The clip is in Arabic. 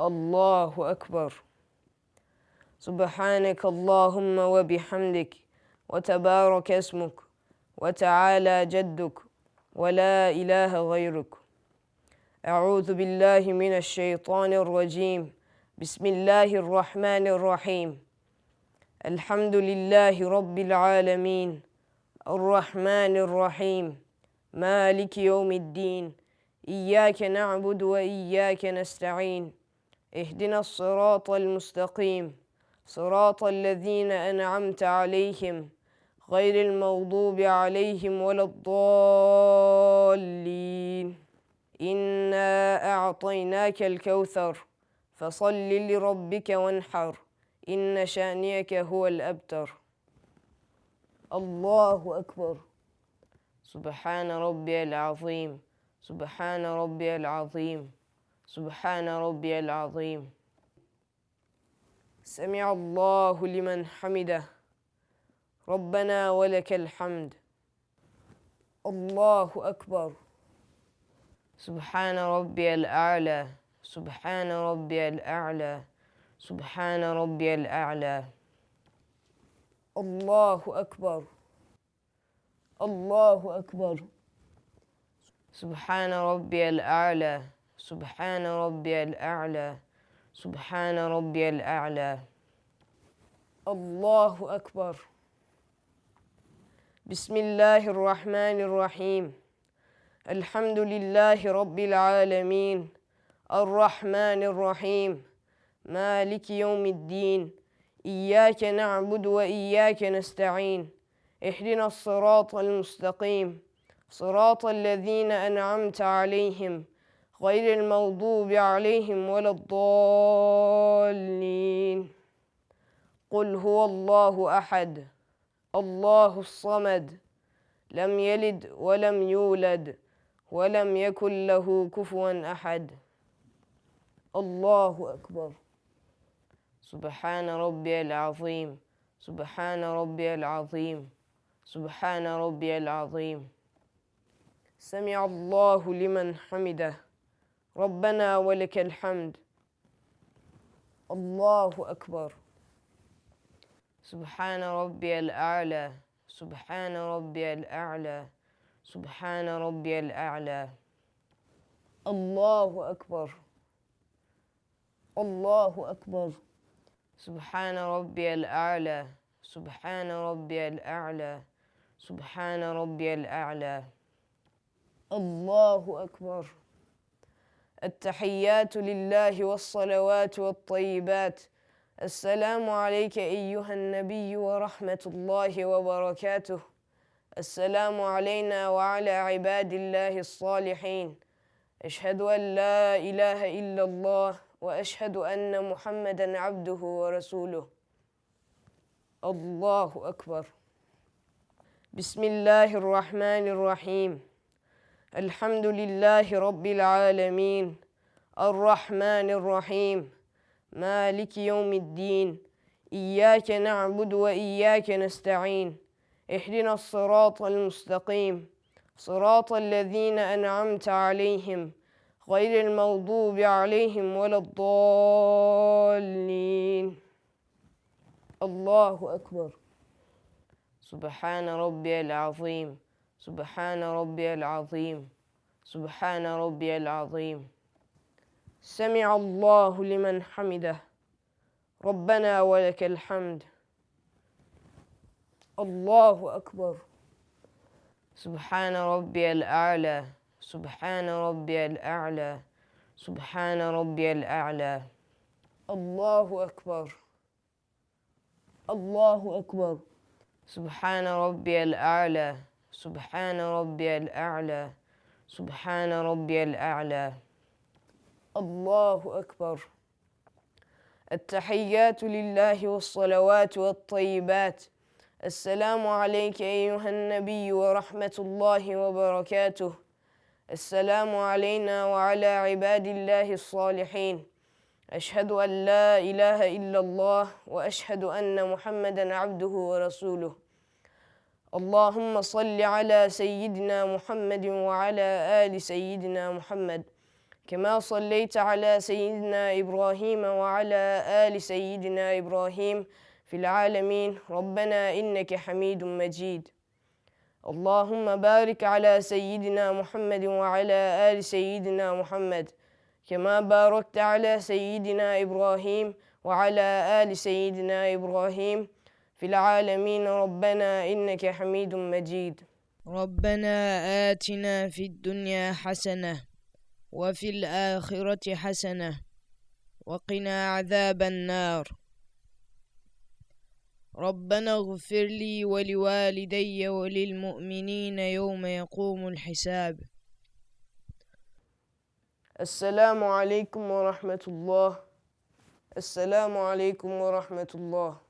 الله أكبر. سبحانك اللهم وبحمدك وتبارك اسمك وتعالى جدك ولا إله غيرك. أعوذ بالله من الشيطان الرجيم. بسم الله الرحمن الرحيم. الحمد لله رب العالمين. الرحمن الرحيم. مالك يوم الدين. إياك نعبد وإياك نستعين. اهدنا الصراط المستقيم. صراط الذين أنعمت عليهم غير المغضوب عليهم ولا الضالين. إنا أعطيناك الكوثر فصل لربك وانحر. إن شانئك هو الأبتر. الله أكبر. سبحان ربي العظيم. سبحان ربي العظيم. سبحان ربي العظيم. سمع الله لمن حمده. ربنا ولك الحمد. الله أكبر. سبحان ربي الأعلى. سبحان ربي الأعلى. سبحان ربي الأعلى. الله أكبر. الله أكبر. سبحان ربي الأعلى. سبحان ربي الأعلى سبحان ربي الأعلى. الله أكبر. بسم الله الرحمن الرحيم. الحمد لله رب العالمين. الرحمن الرحيم. مالك يوم الدين. إياك نعبد وإياك نستعين. اهدنا الصراط المستقيم. صراط الذين أنعمت عليهم. غير المغضوب عليهم ولا الضالين. قل هو الله أحد الله الصمد لم يلد ولم يولد ولم يكن له كفوا أحد. الله أكبر. سبحان ربي العظيم سبحان ربي العظيم سبحان ربي العظيم. سمع الله لمن حمده. ربنا ولك الحمد. الله أكبر. سبحان ربي الأعلى. سبحان ربي الأعلى. سبحان ربي الأعلى. الله أكبر. الله أكبر. سبحان ربي الأعلى. سبحان ربي الأعلى. سبحان ربي الأعلى. الله أكبر. التحيات لله والصلوات والطيبات. السلام عليك أيها النبي ورحمة الله وبركاته. السلام علينا وعلى عباد الله الصالحين. أشهد أن لا إله إلا الله وأشهد أن محمدا عبده ورسوله. الله أكبر. بسم الله الرحمن الرحيم. الحمد لله رب العالمين. الرحمن الرحيم. مالك يوم الدين. إياك نعبد وإياك نستعين. اهدنا الصراط المستقيم. صراط الذين أنعمت عليهم غير المغضوب عليهم ولا الضالين. الله أكبر. سبحان ربي العظيم. سبحان ربي العظيم. سبحان ربي العظيم. سمع الله لمن حمده. ربنا ولك الحمد. الله أكبر. سبحان ربي الأعلى. سبحان ربي الأعلى. سبحان ربي الأعلى. الله أكبر. الله أكبر. سبحان ربي الأعلى. سبحان ربي الأعلى سبحان ربي الأعلى. الله أكبر. التحيات لله والصلوات والطيبات. السلام عليك أيها النبي ورحمة الله وبركاته. السلام علينا وعلى عباد الله الصالحين. أشهد أن لا إله إلا الله وأشهد أن محمدا عبده ورسوله. اللهم صل على سيدنا محمد وعلى آل سيدنا محمد. كما صليت على سيدنا إبراهيم وعلى آل سيدنا إبراهيم في العالمين. ربنا إنك حميد مجيد. اللهم بارك على سيدنا محمد وعلى آل سيدنا محمد. كما باركت على سيدنا إبراهيم وعلى آل سيدنا إبراهيم. في العالمين ربنا إنك حميد مجيد. ربنا آتنا في الدنيا حسنة وفي الآخرة حسنة وقنا عذاب النار. ربنا اغفر لي ولوالدي وللمؤمنين يوم يقوم الحساب. السلام عليكم ورحمة الله. السلام عليكم ورحمة الله.